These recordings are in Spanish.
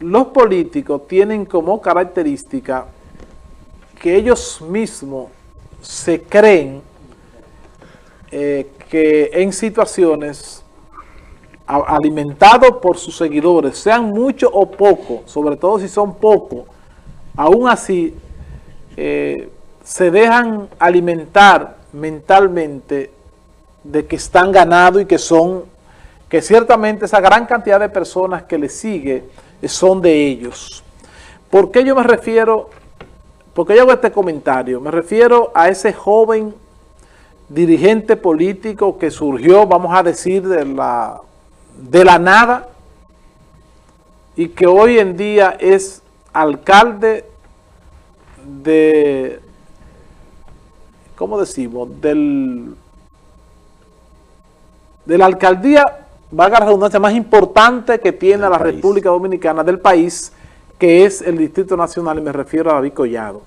los políticos tienen como característica que ellos mismos se creen eh, que en situaciones alimentados por sus seguidores, sean muchos o pocos, sobre todo si son pocos, aún así eh, se dejan alimentar mentalmente de que están ganados y que son, que ciertamente esa gran cantidad de personas que les sigue son de ellos. ¿Por qué yo me refiero, por qué yo hago este comentario? Me refiero a ese joven dirigente político que surgió, vamos a decir, de la, de la nada y que hoy en día es alcalde de, ¿cómo decimos? Del, de la alcaldía, valga la redundancia, más importante que tiene la República Dominicana del país, que es el Distrito Nacional, y me refiero a David Collado.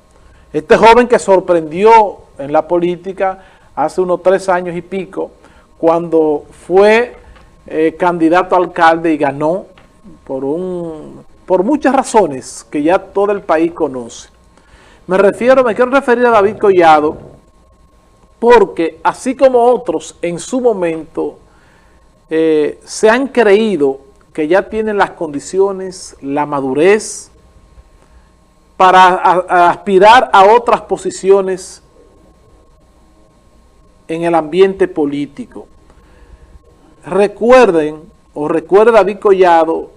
Este joven que sorprendió en la política hace unos tres años y pico, cuando fue eh, candidato a alcalde y ganó por, un, por muchas razones que ya todo el país conoce. Me refiero, me quiero referir a David Collado, porque así como otros en su momento eh, se han creído que ya tienen las condiciones, la madurez, para aspirar a otras posiciones en el ambiente político. Recuerden, o recuerda David Collado,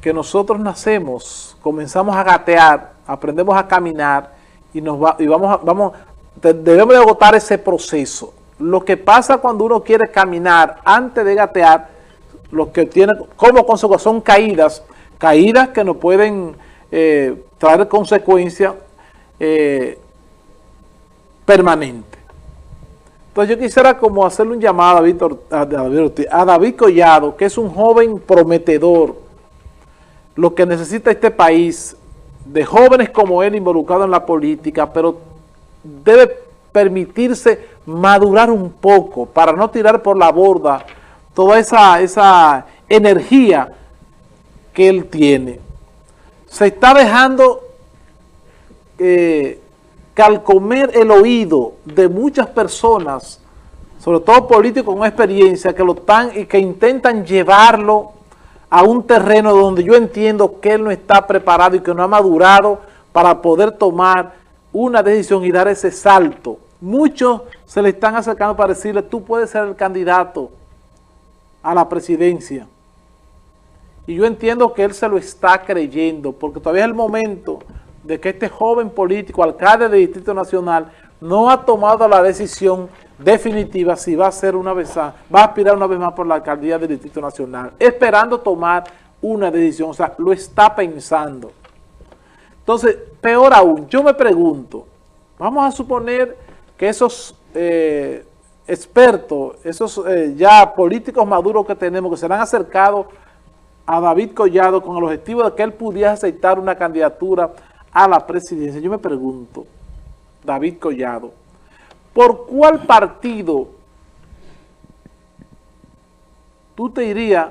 que nosotros nacemos, comenzamos a gatear, aprendemos a caminar y, nos va, y vamos, a, vamos debemos de agotar ese proceso. Lo que pasa cuando uno quiere caminar antes de gatear, lo que tiene como consecuencia son caídas, caídas que nos pueden eh, traer consecuencias eh, permanentes. Entonces yo quisiera como hacerle un llamado a, David, a David Collado, que es un joven prometedor. Lo que necesita este país, de jóvenes como él involucrados en la política, pero debe permitirse madurar un poco para no tirar por la borda toda esa, esa energía que él tiene. Se está dejando eh, calcomer el oído de muchas personas, sobre todo políticos con experiencia, que lo están y que intentan llevarlo a un terreno donde yo entiendo que él no está preparado y que no ha madurado para poder tomar una decisión y dar ese salto. Muchos se le están acercando para decirle, tú puedes ser el candidato a la presidencia. Y yo entiendo que él se lo está creyendo, porque todavía es el momento de que este joven político, alcalde del Distrito Nacional, no ha tomado la decisión definitiva si va a ser una vez va a aspirar una vez más por la alcaldía del Distrito Nacional, esperando tomar una decisión, o sea, lo está pensando. Entonces, peor aún, yo me pregunto, vamos a suponer que esos eh, expertos, esos eh, ya políticos maduros que tenemos, que serán acercados a David Collado con el objetivo de que él pudiera aceptar una candidatura a la presidencia. Yo me pregunto, David Collado, ¿por cuál partido tú te irías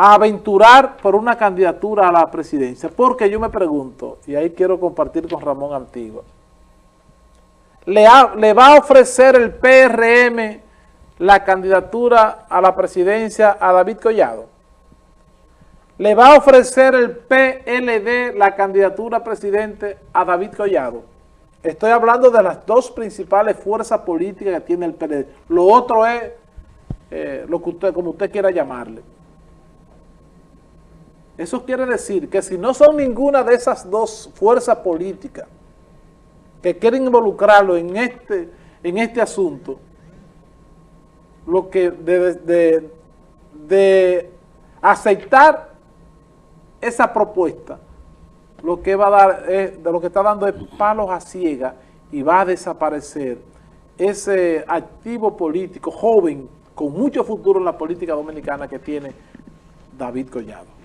a aventurar por una candidatura a la presidencia? Porque yo me pregunto, y ahí quiero compartir con Ramón Antigua, ¿le, ¿le va a ofrecer el PRM la candidatura a la presidencia a David Collado? le va a ofrecer el PLD la candidatura a presidente a David Collado. Estoy hablando de las dos principales fuerzas políticas que tiene el PLD. Lo otro es eh, lo que usted, como usted quiera llamarle. Eso quiere decir que si no son ninguna de esas dos fuerzas políticas que quieren involucrarlo en este, en este asunto, lo que de, de aceptar esa propuesta lo que va a dar es, de lo que está dando es palos a ciega y va a desaparecer ese activo político joven con mucho futuro en la política dominicana que tiene David Collado.